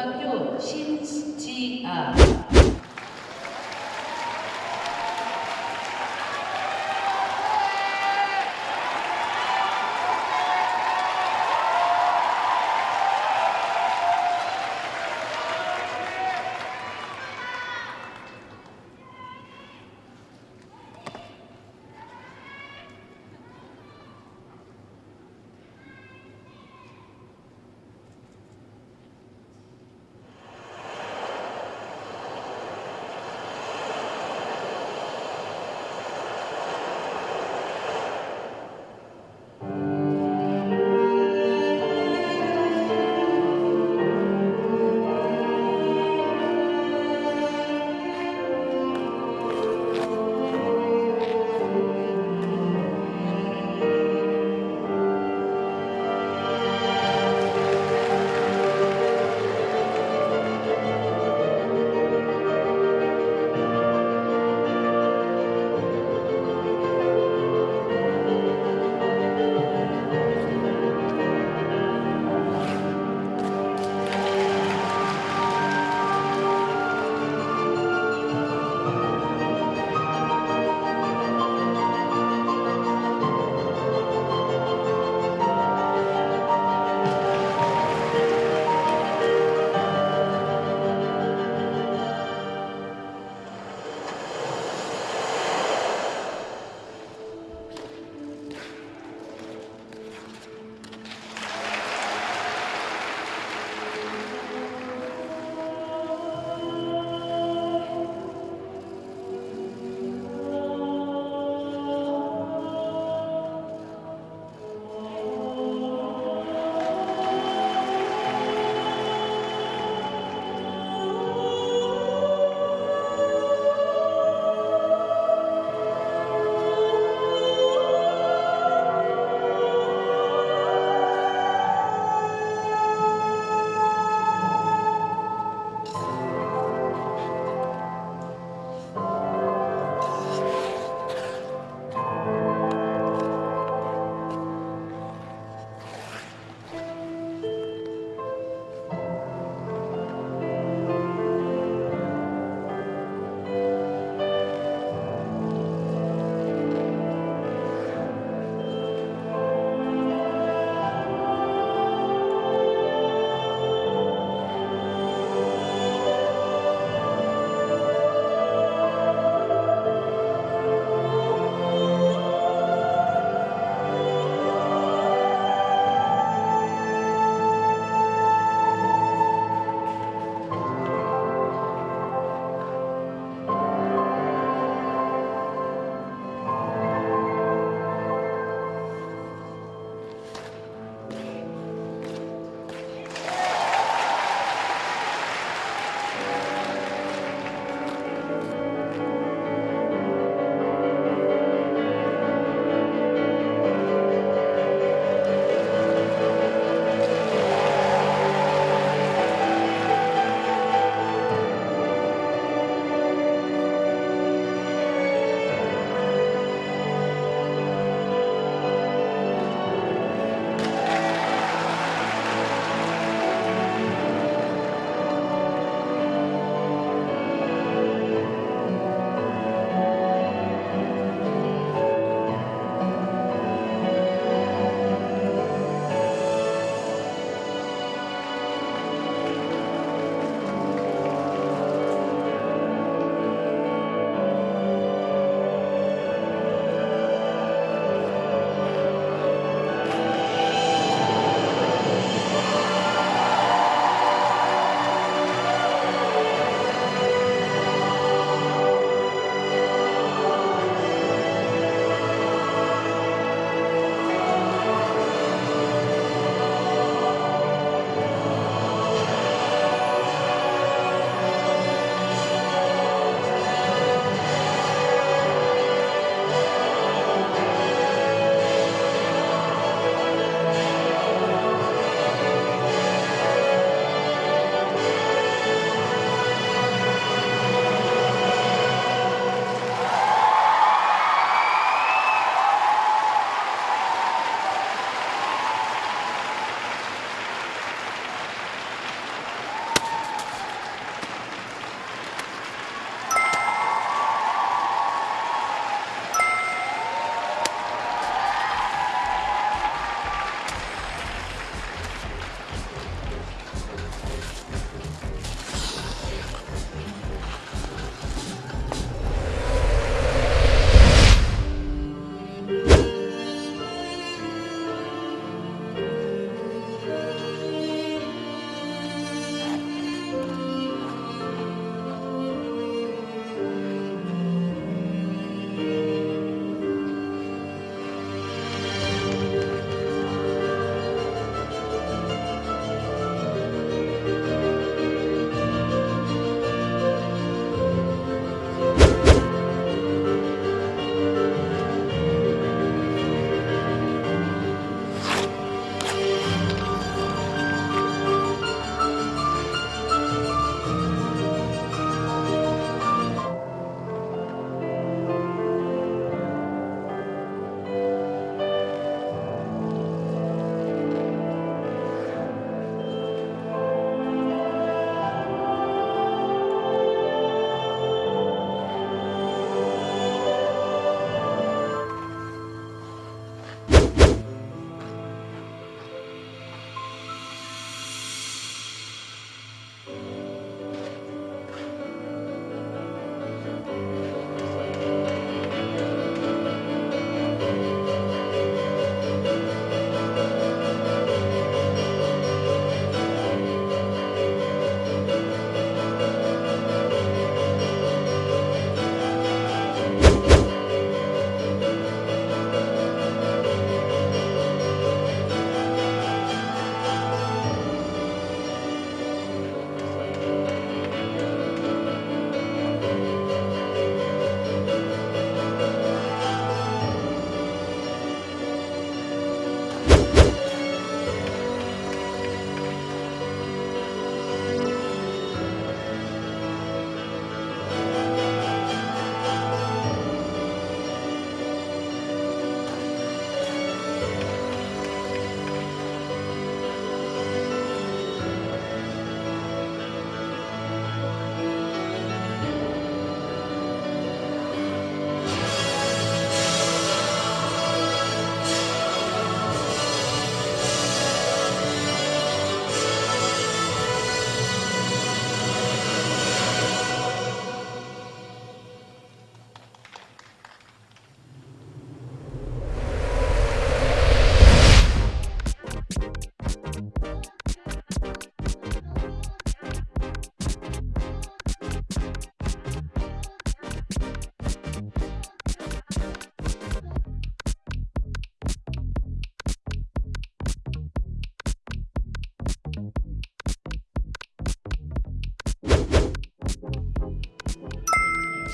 중학교 신지아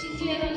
진지해서